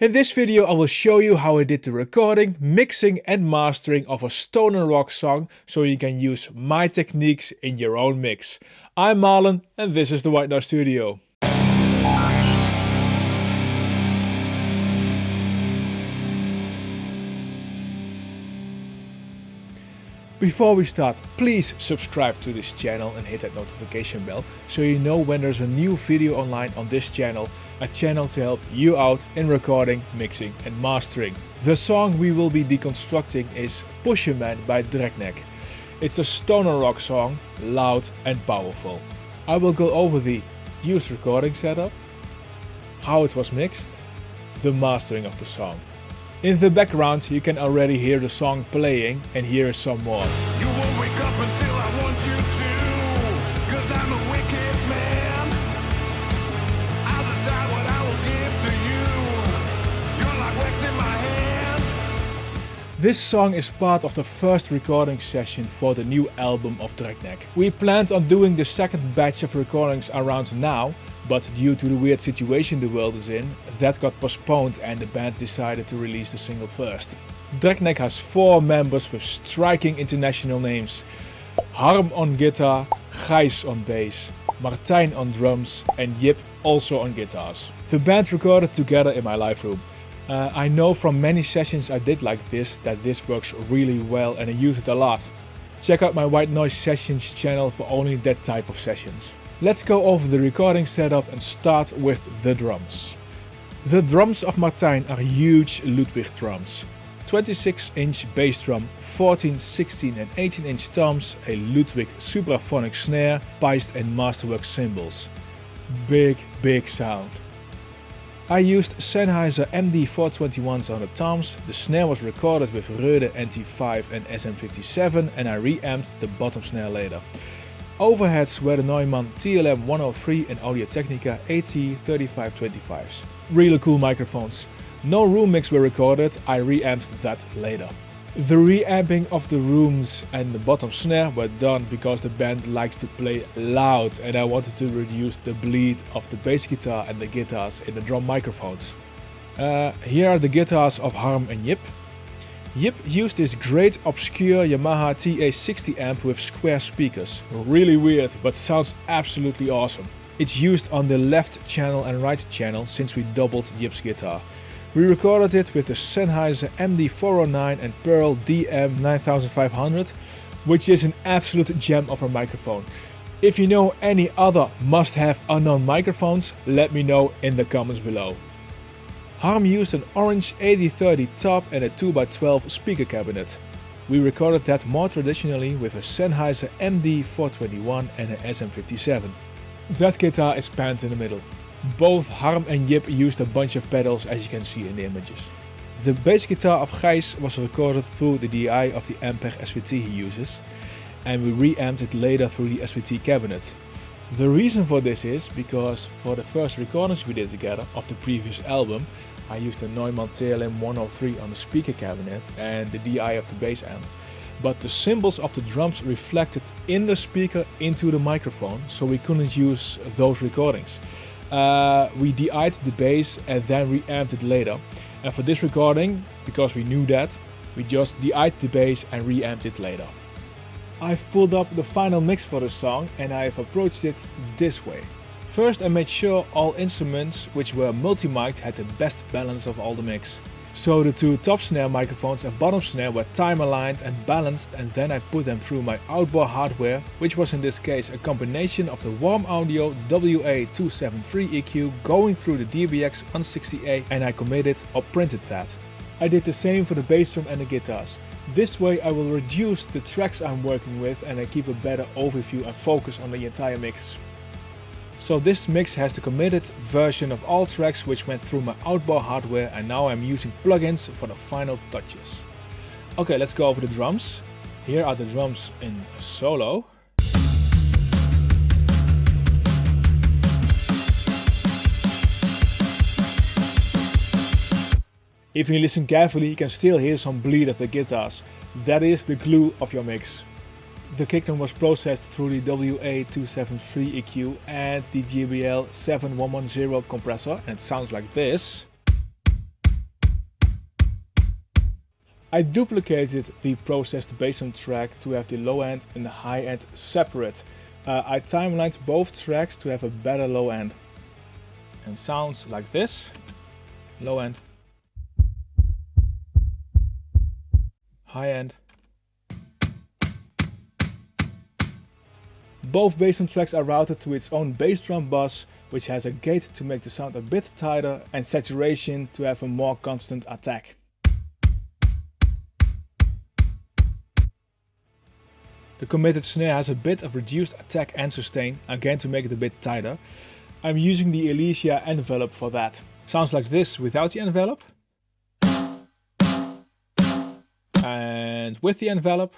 In this video I will show you how I did the recording, mixing and mastering of a stoner rock song so you can use my techniques in your own mix. I'm Marlon and this is the White Noise Studio. Before we start, please subscribe to this channel and hit that notification bell so you know when there's a new video online on this channel, a channel to help you out in recording, mixing and mastering. The song we will be deconstructing is Pusherman by Dragneck. It's a stoner rock song, loud and powerful. I will go over the used recording setup, how it was mixed, the mastering of the song. In the background you can already hear the song playing and here is some more. This song is part of the first recording session for the new album of Dragneck. We planned on doing the second batch of recordings around now, but due to the weird situation the world is in, that got postponed and the band decided to release the single first. Dragneck has four members with striking international names. Harm on guitar, Gijs on bass, Martijn on drums and Jip also on guitars. The band recorded together in my live room. Uh, I know from many sessions I did like this that this works really well and I use it a lot. Check out my White Noise Sessions channel for only that type of sessions. Let's go over the recording setup and start with the drums. The drums of Martijn are huge Ludwig drums. 26 inch bass drum, 14, 16 and 18 inch toms, a Ludwig supraphonic snare, Paiste and Masterwork cymbals. Big, big sound. I used Sennheiser MD421s on the toms, the snare was recorded with Rode NT5 and SM57 and I reamped the bottom snare later. Overheads were the Neumann TLM103 and Audio-Technica AT3525s. Really cool microphones. No room mix were recorded, I reamped that later. The reamping of the rooms and the bottom snare were done because the band likes to play loud and I wanted to reduce the bleed of the bass guitar and the guitars in the drum microphones. Uh, here are the guitars of Harm and Jip. Jip used this great obscure Yamaha TA60 amp with square speakers. Really weird, but sounds absolutely awesome. It's used on the left channel and right channel since we doubled Jip's guitar. We recorded it with the Sennheiser MD409 and Pearl DM9500, which is an absolute gem of a microphone. If you know any other must-have unknown microphones, let me know in the comments below. Harm used an orange 8030 top and a 2x12 speaker cabinet. We recorded that more traditionally with a Sennheiser MD421 and a SM57. That guitar is panned in the middle. Both Harm and Jip used a bunch of pedals as you can see in the images. The bass guitar of Gijs was recorded through the DI of the Ampeg SVT he uses and we reamped it later through the SVT cabinet. The reason for this is because for the first recordings we did together of the previous album I used a Neumann TLM 103 on the speaker cabinet and the DI of the bass amp. But the cymbals of the drums reflected in the speaker into the microphone so we couldn't use those recordings. Uh, we DI'd the bass and then reamped it later. And for this recording, because we knew that, we just DI'd the bass and reamped it later. I've pulled up the final mix for the song and I've approached it this way. First I made sure all instruments which were multi-mic'd had the best balance of all the mix. So the two top snare microphones and bottom snare were time aligned and balanced and then I put them through my outboard hardware, which was in this case a combination of the Warm Audio WA273 EQ going through the DBX 160A and I committed or printed that. I did the same for the bass drum and the guitars. This way I will reduce the tracks I'm working with and I keep a better overview and focus on the entire mix. So this mix has the committed version of all tracks which went through my outboard hardware and now I'm using plugins for the final touches. Okay, let's go over the drums. Here are the drums in solo. If you listen carefully, you can still hear some bleed of the guitars. That is the glue of your mix. The kick drum was processed through the WA273 EQ and the JBL 7110 compressor and it sounds like this. I duplicated the processed bass drum track to have the low end and the high end separate. Uh, I timelined both tracks to have a better low end. And sounds like this. Low end. High end. Both bass drum tracks are routed to its own bass drum bus, which has a gate to make the sound a bit tighter and saturation to have a more constant attack. The committed snare has a bit of reduced attack and sustain, again to make it a bit tighter. I'm using the Elysia envelope for that. Sounds like this without the envelope. And with the envelope.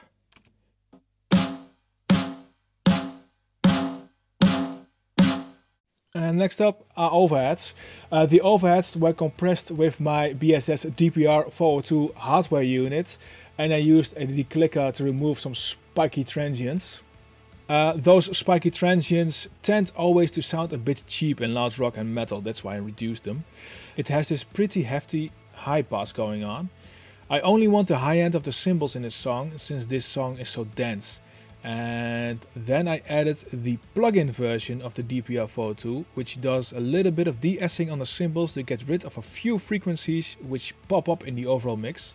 And next up are overheads. Uh, the overheads were compressed with my BSS DPR 402 hardware unit and I used a declicker to remove some spiky transients. Uh, those spiky transients tend always to sound a bit cheap in loud rock and metal, that's why I reduced them. It has this pretty hefty high pass going on. I only want the high end of the cymbals in this song since this song is so dense and then I added the plugin version of the DPR402 which does a little bit of de-essing on the cymbals to get rid of a few frequencies which pop up in the overall mix.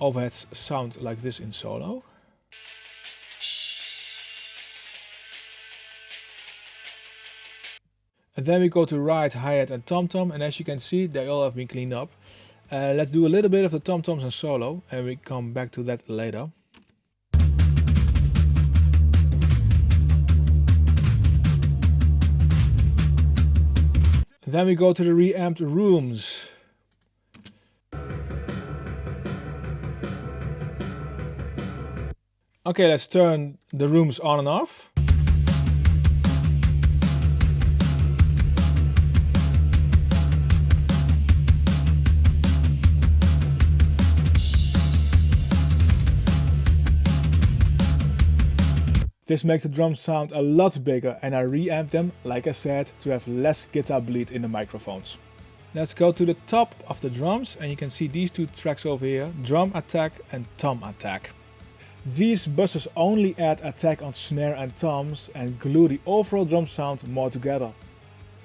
Overheads sound like this in solo. And then we go to ride, hi-hat and tom-tom and as you can see they all have been cleaned up. Uh, let's do a little bit of the tom-toms and solo and we come back to that later. Then we go to the reamped rooms. Okay, let's turn the rooms on and off. This makes the drums sound a lot bigger and I reamped them, like I said, to have less guitar bleed in the microphones. Let's go to the top of the drums and you can see these two tracks over here, drum attack and tom attack. These buses only add attack on snare and toms and glue the overall drum sound more together.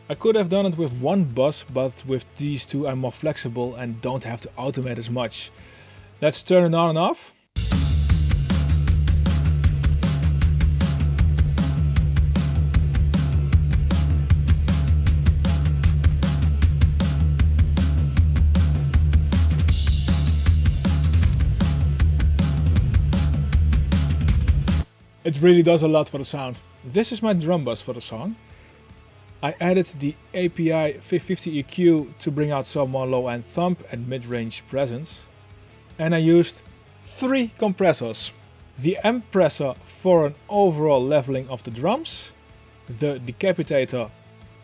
I could have done it with one bus, but with these two I'm more flexible and don't have to automate as much. Let's turn it on and off. It really does a lot for the sound. This is my drum bus for the song. I added the API 550 EQ to bring out some more low end thump and mid-range presence. And I used three compressors. The M-pressor for an overall leveling of the drums, the decapitator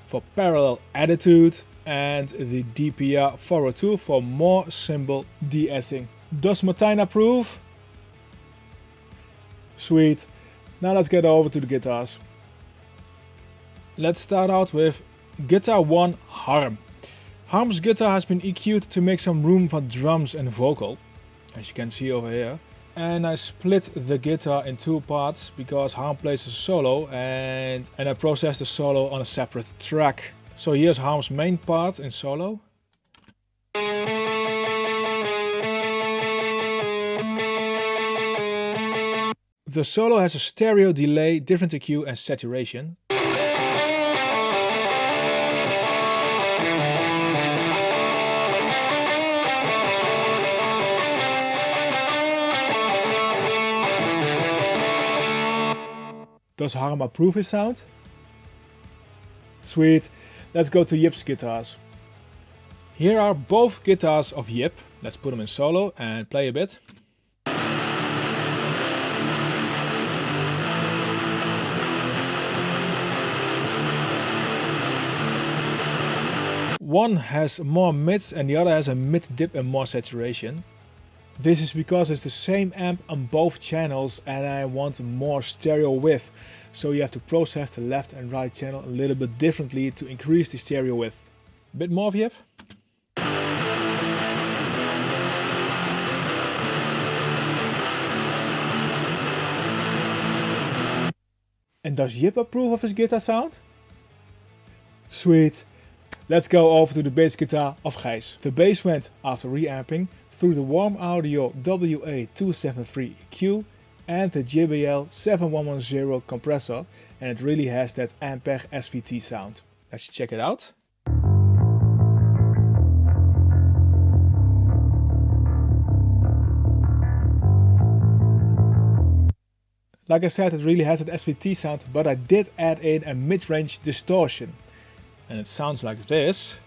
for parallel attitude and the DPR 402 for more cymbal de-essing. Does Martijn approve? Sweet. Now let's get over to the guitars. Let's start out with Guitar 1 Harm. Harm's guitar has been EQ'd to make some room for drums and vocal, as you can see over here. And I split the guitar in two parts because Harm plays a solo and, and I processed the solo on a separate track. So here's Harm's main part in solo. The solo has a stereo delay, different EQ and saturation. Does Harm approve his sound? Sweet, let's go to Jip's guitars. Here are both guitars of Jip. Let's put them in solo and play a bit. One has more mids and the other has a mid dip and more saturation. This is because it's the same amp on both channels and I want more stereo width. So you have to process the left and right channel a little bit differently to increase the stereo width. Bit more of Jip. And does Jip approve of his guitar sound? Sweet. Let's go over to the bass guitar of Gijs. The bass went, after reamping, through the Warm Audio WA273 EQ and the JBL 7110 compressor and it really has that Ampeg SVT sound. Let's check it out. Like I said, it really has an SVT sound, but I did add in a mid-range distortion. And it sounds like this.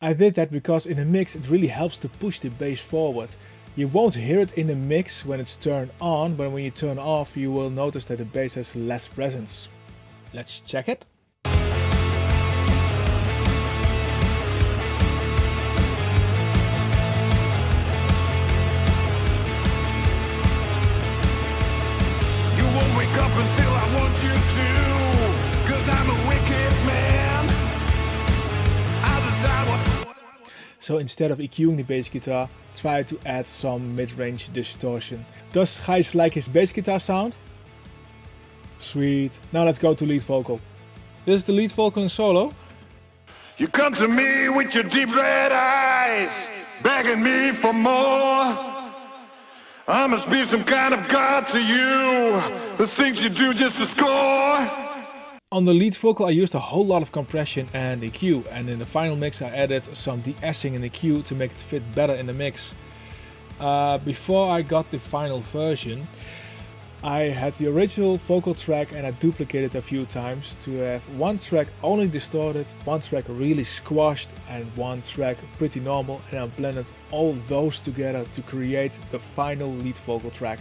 I did that because in a mix it really helps to push the bass forward. You won't hear it in the mix when it's turned on, but when you turn off you will notice that the bass has less presence. Let's check it. So instead of EQing the bass guitar, try to add some mid-range distortion. Does Gijs like his bass guitar sound? Sweet. Now let's go to lead vocal. This is the lead vocal in solo. You come to me with your deep red eyes, begging me for more. I must be some kind of god to you, the things you do just to score. On the lead vocal I used a whole lot of compression and EQ and in the final mix I added some de-essing and EQ to make it fit better in the mix. Uh, before I got the final version I had the original vocal track and I duplicated it a few times to have one track only distorted, one track really squashed and one track pretty normal and I blended all those together to create the final lead vocal track.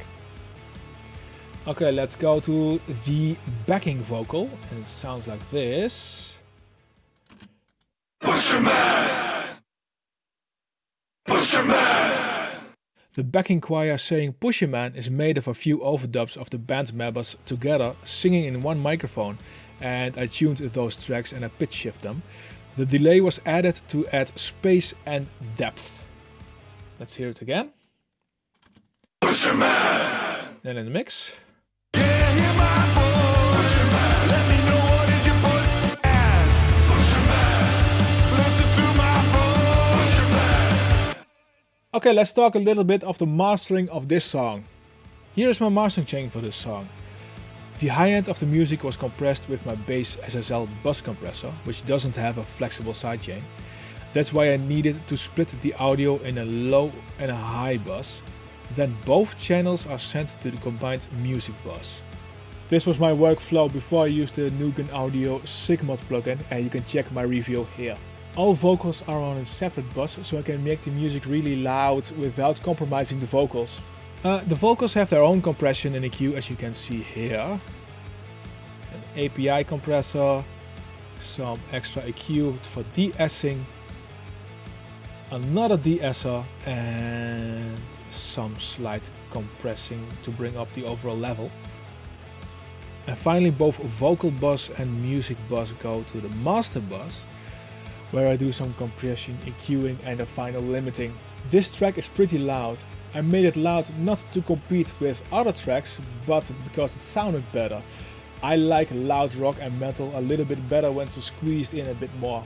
Okay, let's go to the backing vocal, and it sounds like this. Pusherman! Pusherman! The backing choir saying Pusherman is made of a few overdubs of the band members together singing in one microphone and I tuned those tracks and I pitch shift them. The delay was added to add space and depth. Let's hear it again. Pusherman! Then in the mix. Okay, let's talk a little bit of the mastering of this song. Here is my mastering chain for this song. The high end of the music was compressed with my bass SSL bus compressor, which doesn't have a flexible sidechain. That's why I needed to split the audio in a low and a high bus. Then both channels are sent to the combined music bus. This was my workflow before I used the Nugen Audio Sigmod plugin and you can check my review here. All vocals are on a separate bus so I can make the music really loud without compromising the vocals. Uh, the vocals have their own compression and EQ as you can see here. An API compressor, some extra EQ for de-essing, another de-esser and some slight compressing to bring up the overall level. And finally both vocal bus and music bus go to the master bus where I do some compression, EQing and a final limiting. This track is pretty loud. I made it loud not to compete with other tracks, but because it sounded better. I like loud rock and metal a little bit better when squeezed in a bit more.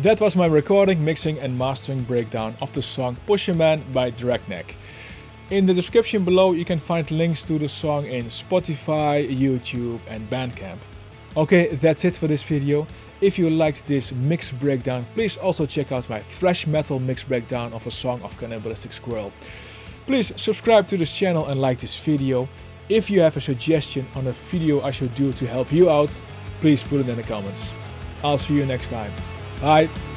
That was my recording, mixing and mastering breakdown of the song Pusherman by Dragneck. In the description below you can find links to the song in Spotify, YouTube and Bandcamp. Okay, that's it for this video. If you liked this mix breakdown, please also check out my thrash metal mix breakdown of a song of Cannibalistic Squirrel. Please subscribe to this channel and like this video. If you have a suggestion on a video I should do to help you out, please put it in the comments. I'll see you next time. Bye!